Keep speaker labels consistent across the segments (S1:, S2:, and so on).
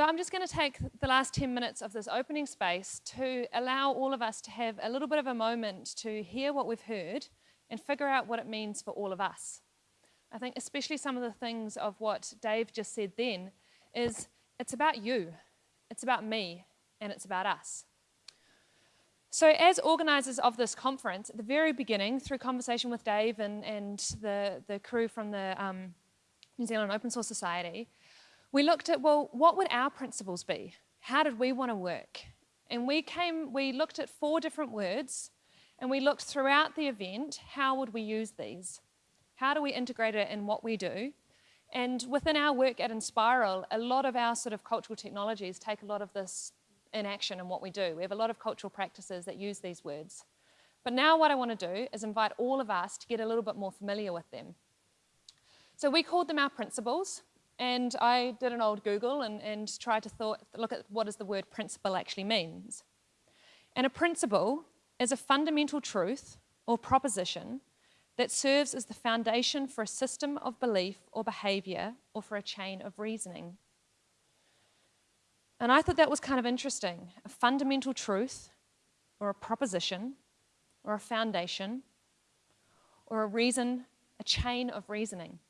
S1: So I'm just going to take the last 10 minutes of this opening space to allow all of us to have a little bit of a moment to hear what we've heard and figure out what it means for all of us. I think especially some of the things of what Dave just said then is it's about you, it's about me, and it's about us. So as organisers of this conference, at the very beginning, through conversation with Dave and, and the, the crew from the um, New Zealand Open Source Society, we looked at, well, what would our principles be? How did we want to work? And we came, we looked at four different words and we looked throughout the event, how would we use these? How do we integrate it in what we do? And within our work at Enspiral, a lot of our sort of cultural technologies take a lot of this in action in what we do. We have a lot of cultural practices that use these words. But now what I want to do is invite all of us to get a little bit more familiar with them. So we called them our principles, and I did an old Google and, and tried to thought, look at what does the word principle actually means. And a principle is a fundamental truth or proposition that serves as the foundation for a system of belief or behavior or for a chain of reasoning. And I thought that was kind of interesting. A fundamental truth or a proposition or a foundation or a reason, a chain of reasoning.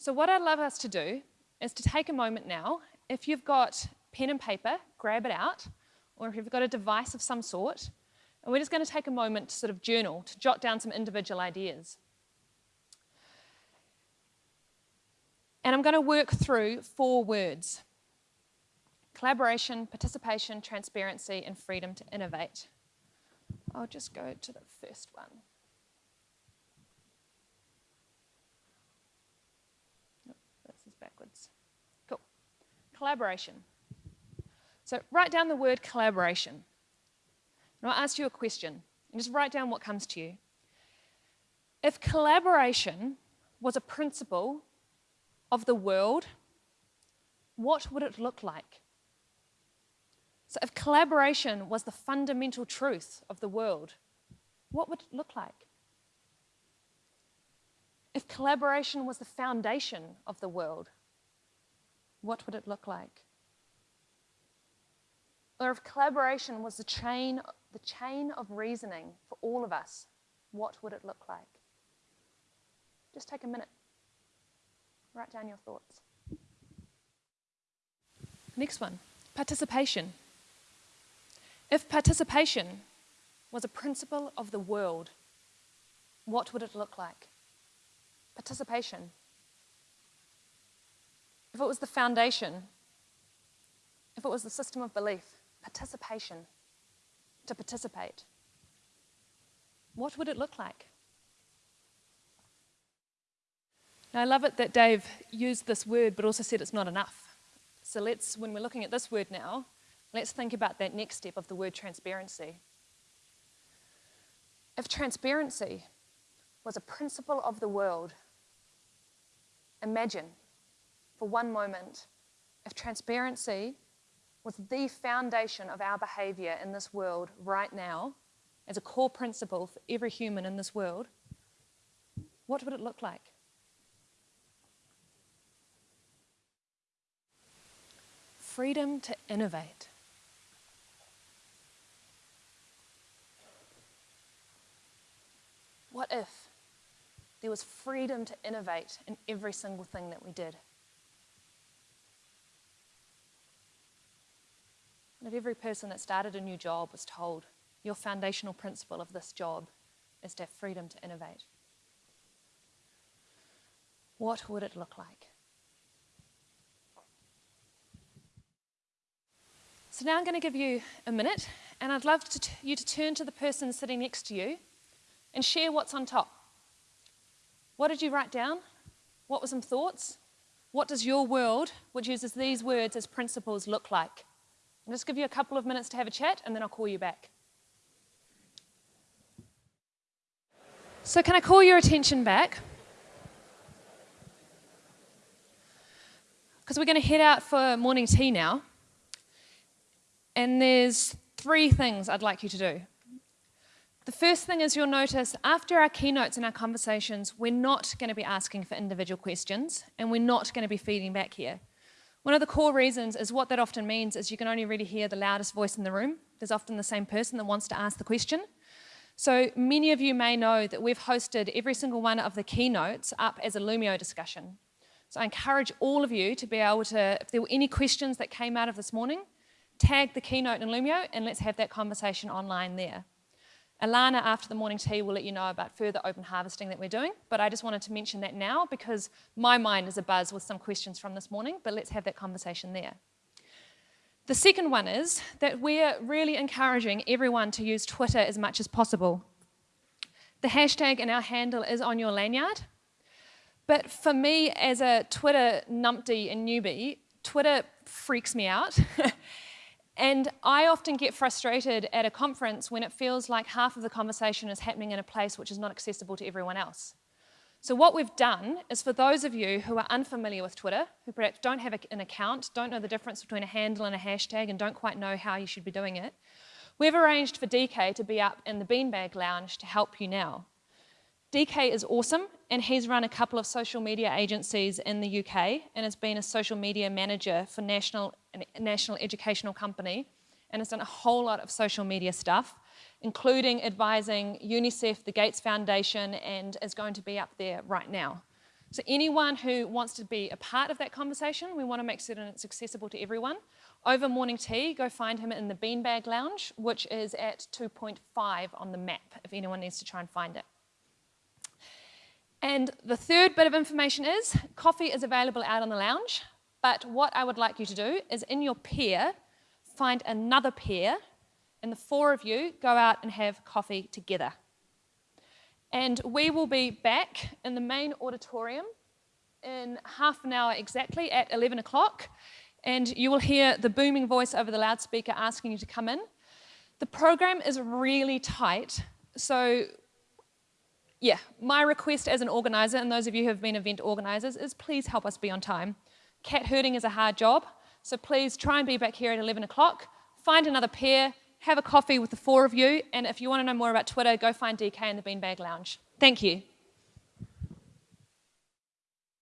S1: So what I'd love us to do is to take a moment now, if you've got pen and paper, grab it out, or if you've got a device of some sort, and we're just going to take a moment to sort of journal, to jot down some individual ideas. And I'm going to work through four words. Collaboration, participation, transparency, and freedom to innovate. I'll just go to the first one. Collaboration. So write down the word collaboration. And I'll ask you a question. And just write down what comes to you. If collaboration was a principle of the world, what would it look like? So if collaboration was the fundamental truth of the world, what would it look like? If collaboration was the foundation of the world, what would it look like? Or if collaboration was the chain, the chain of reasoning for all of us, what would it look like? Just take a minute. Write down your thoughts. Next one, participation. If participation was a principle of the world, what would it look like? Participation. If it was the foundation, if it was the system of belief, participation, to participate, what would it look like? Now, I love it that Dave used this word, but also said it's not enough. So let's, when we're looking at this word now, let's think about that next step of the word transparency. If transparency was a principle of the world, imagine for one moment, if transparency was the foundation of our behavior in this world right now, as a core principle for every human in this world, what would it look like? Freedom to innovate. What if there was freedom to innovate in every single thing that we did? And if every person that started a new job was told, your foundational principle of this job is to have freedom to innovate, what would it look like? So now I'm going to give you a minute, and I'd love to you to turn to the person sitting next to you and share what's on top. What did you write down? What were some thoughts? What does your world, which uses these words as principles, look like? I'll just give you a couple of minutes to have a chat and then I'll call you back. So can I call your attention back? Because we're going to head out for morning tea now. And there's three things I'd like you to do. The first thing is you'll notice after our keynotes and our conversations, we're not going to be asking for individual questions and we're not going to be feeding back here. One of the core reasons is what that often means is you can only really hear the loudest voice in the room. There's often the same person that wants to ask the question. So many of you may know that we've hosted every single one of the keynotes up as a Loomio discussion. So I encourage all of you to be able to, if there were any questions that came out of this morning, tag the keynote in Loomio and let's have that conversation online there. Alana, after the morning tea, will let you know about further open harvesting that we're doing, but I just wanted to mention that now because my mind is abuzz with some questions from this morning, but let's have that conversation there. The second one is that we're really encouraging everyone to use Twitter as much as possible. The hashtag and our handle is on your lanyard, but for me as a Twitter numpty and newbie, Twitter freaks me out. And I often get frustrated at a conference when it feels like half of the conversation is happening in a place which is not accessible to everyone else. So what we've done is for those of you who are unfamiliar with Twitter, who perhaps don't have an account, don't know the difference between a handle and a hashtag and don't quite know how you should be doing it, we've arranged for DK to be up in the Beanbag Lounge to help you now. DK is awesome and he's run a couple of social media agencies in the UK and has been a social media manager for national, a national educational company and has done a whole lot of social media stuff, including advising UNICEF, the Gates Foundation, and is going to be up there right now. So anyone who wants to be a part of that conversation, we want to make certain it's accessible to everyone. Over morning tea, go find him in the Beanbag Lounge, which is at 2.5 on the map, if anyone needs to try and find it. And the third bit of information is coffee is available out on the lounge, but what I would like you to do is in your pair, find another pair, and the four of you go out and have coffee together. And we will be back in the main auditorium in half an hour exactly at 11 o'clock, and you will hear the booming voice over the loudspeaker asking you to come in. The program is really tight, so yeah, my request as an organizer, and those of you who have been event organizers, is please help us be on time. Cat herding is a hard job, so please try and be back here at 11 o'clock, find another pair, have a coffee with the four of you, and if you want to know more about Twitter, go find DK in the Beanbag Lounge. Thank you.